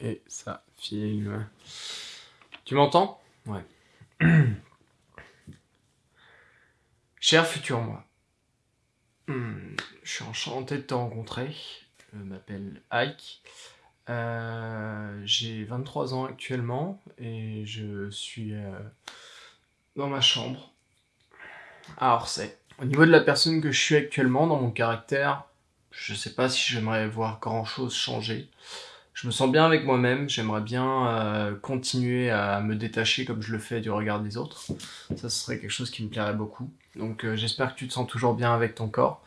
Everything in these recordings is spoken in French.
Et ça filme. Tu m'entends? Ouais. Cher futur moi, hmm, je suis enchanté de te rencontrer. Je m'appelle Ike. Euh, j'ai 23 ans actuellement et je suis euh, dans ma chambre à Orsay. Au niveau de la personne que je suis actuellement, dans mon caractère, je sais pas si j'aimerais voir grand chose changer. Je me sens bien avec moi-même, j'aimerais bien euh, continuer à me détacher comme je le fais du regard des autres. Ça, ce serait quelque chose qui me plairait beaucoup. Donc euh, j'espère que tu te sens toujours bien avec ton corps.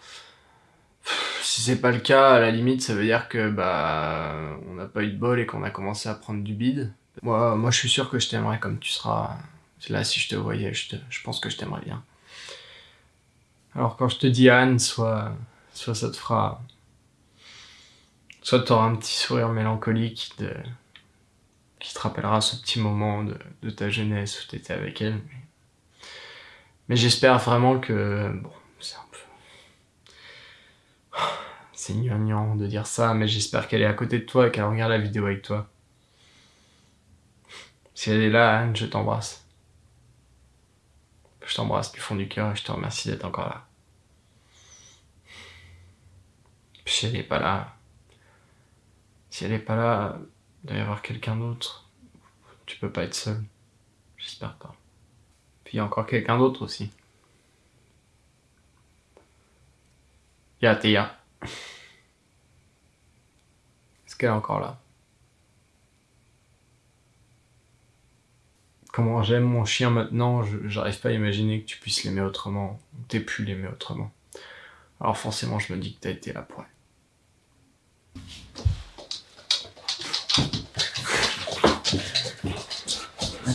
Si c'est pas le cas, à la limite, ça veut dire que bah on n'a pas eu de bol et qu'on a commencé à prendre du bide. Moi, moi je suis sûr que je t'aimerais comme tu seras. Là, si je te voyais, je, je pense que je t'aimerais bien. Alors quand je te dis Anne, soit, soit ça te fera soit tu auras un petit sourire mélancolique de... qui te rappellera ce petit moment de, ta jeunesse où tu étais avec elle. Mais, j'espère vraiment que... Bon, c'est un peu... C'est gnangnan de dire ça, mais j'espère qu'elle est à côté de toi et qu'elle regarde la vidéo avec toi. Si elle est là, Anne, je t'embrasse. Je t'embrasse du fond du cœur et je te remercie d'être encore là. Si elle n'est pas là, si elle est pas là, il doit y avoir quelqu'un d'autre. Tu peux pas être seul. J'espère pas. Puis il y a encore quelqu'un d'autre aussi. Il y a Théa. Est-ce qu'elle est encore là? Comment j'aime mon chien maintenant, j'arrive pas à imaginer que tu puisses l'aimer autrement, ou t'aies pu l'aimer autrement. Alors forcément, je me dis que t'as été là pour elle.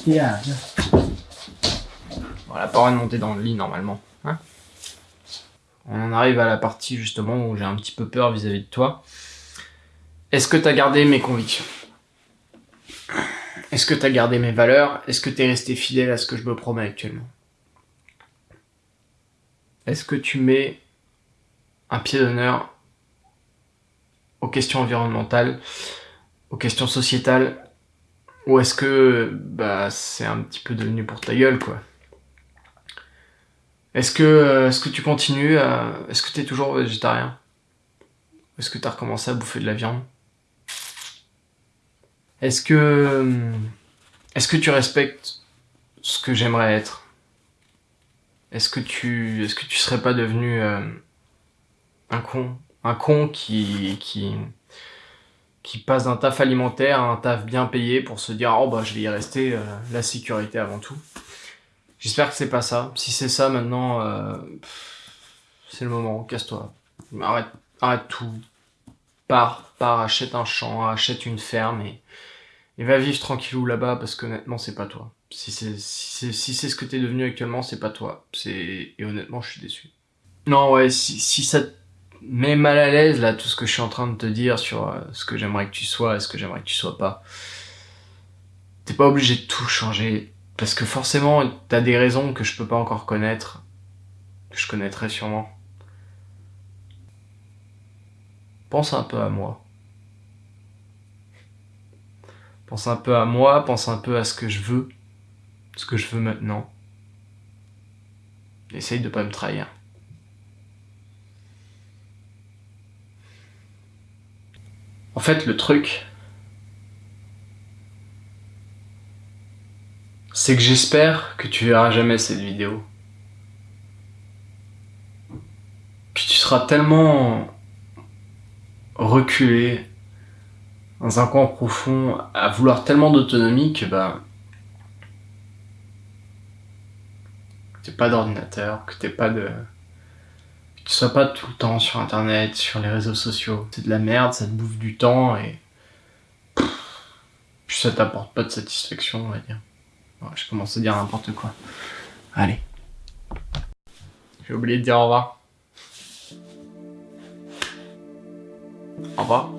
Voilà, On n'a pas de monter dans le lit normalement. Hein on en arrive à la partie justement où j'ai un petit peu peur vis-à-vis de toi. Est-ce que tu as gardé mes convictions? Est-ce que tu as gardé mes valeurs? Est-ce que tu es resté fidèle à ce que je me promets actuellement? Est-ce que tu mets un pied d'honneur aux questions environnementales, aux questions sociétales ou est-ce que bah c'est un petit peu devenu pour ta gueule quoi? Est-ce que euh, est-ce que tu continues à est-ce que tu es toujours végétarien? Est-ce que tu as recommencé à bouffer de la viande? Est-ce que euh, est-ce que tu respectes ce que j'aimerais être? Est-ce que tu est-ce que tu serais pas devenu euh, un con, un con qui qui qui passe d'un taf alimentaire à un taf bien payé pour se dire oh bah je vais y rester, euh, la sécurité avant tout. J'espère que c'est pas ça. Si c'est ça maintenant, euh, c'est le moment, casse-toi. Arrête, arrête tout. Pars, pars, achète un champ, achète une ferme et, et va vivre tranquillou là-bas parce qu'honnêtement c'est pas toi. Si c'est si c'est ce que t'es devenu actuellement, c'est pas toi. C'est et honnêtement je suis déçu. Non ouais, si, si ça mais mal à l'aise là tout ce que je suis en train de te dire sur euh, ce que j'aimerais que tu sois et ce que j'aimerais que tu sois pas. T'es pas obligé de tout changer parce que forcément t'as des raisons que je peux pas encore connaître, que je connaîtrai sûrement. Pense un peu à moi. Pense un peu à moi, pense un peu à ce que je veux, ce que je veux maintenant. Essaye de pas me trahir. Fait, le truc, c'est que j'espère que tu verras jamais cette vidéo. Que tu seras tellement reculé dans un coin profond à vouloir tellement d'autonomie que bah t'es pas d'ordinateur, que t'es pas de tu sois pas tout le temps sur internet, sur les réseaux sociaux. C'est de la merde, ça te bouffe du temps et. Puis ça t'apporte pas de satisfaction, on va dire. je commence à dire n'importe quoi. Allez. J'ai oublié de dire au revoir. Au revoir.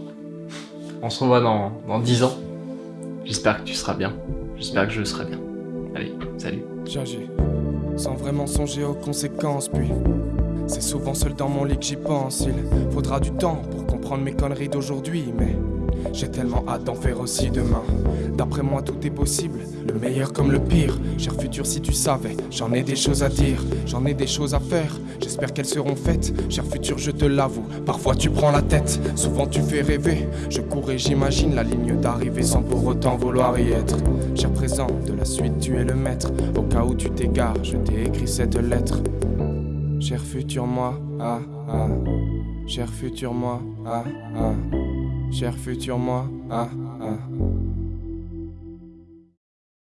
On se revoit dans, dans 10 ans. J'espère que tu seras bien. J'espère que je serai bien. Allez, salut. Sans vraiment songer aux conséquences, puis c'est souvent seul dans mon lit que j'y pense. Il faudra du temps pour comprendre mes conneries d'aujourd'hui, mais J'ai tellement hâte d'en faire aussi demain. D'après moi, tout est possible, le meilleur comme le pire. Cher futur, si tu savais, j'en ai des choses à dire, j'en ai des choses à faire. J'espère qu'elles seront faites. Cher futur, je te l'avoue, parfois tu prends la tête, souvent tu fais rêver. Je cours et j'imagine la ligne d'arrivée sans pour autant vouloir y être. Cher présent, de la suite, tu es le maître. Au cas où tu t'égares, je t'ai écrit cette lettre. Cher futur moi, ah ah. Cher futur moi, ah ah. Cher futur moi, ah ah.